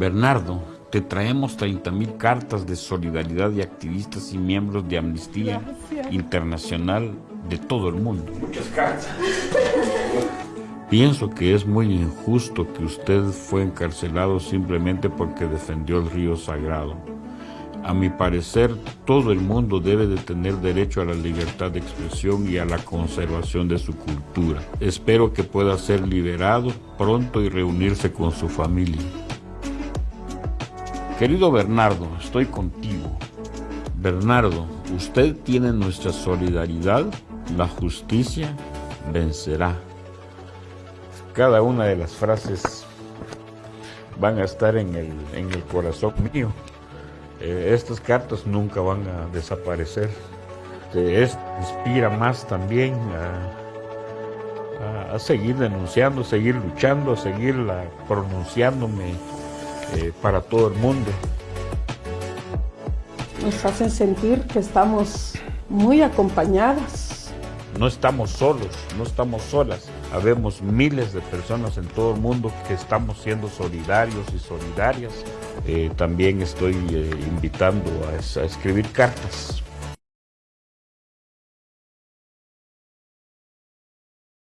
Bernardo, te traemos 30.000 cartas de solidaridad de activistas y miembros de Amnistía Internacional de todo el mundo. Muchas cartas. Pienso que es muy injusto que usted fue encarcelado simplemente porque defendió el río sagrado. A mi parecer, todo el mundo debe de tener derecho a la libertad de expresión y a la conservación de su cultura. Espero que pueda ser liberado pronto y reunirse con su familia. Querido Bernardo, estoy contigo. Bernardo, usted tiene nuestra solidaridad, la justicia vencerá. Cada una de las frases van a estar en el, en el corazón mío. Eh, estas cartas nunca van a desaparecer. Esto inspira más también a, a, seguir denunciando, seguir luchando, a seguir pronunciándome eh, para todo el mundo. Nos hacen sentir que estamos muy acompañadas. No estamos solos, no estamos solas. Habemos miles de personas en todo el mundo que estamos siendo solidarios y solidarias. Eh, también estoy eh, invitando a, a escribir cartas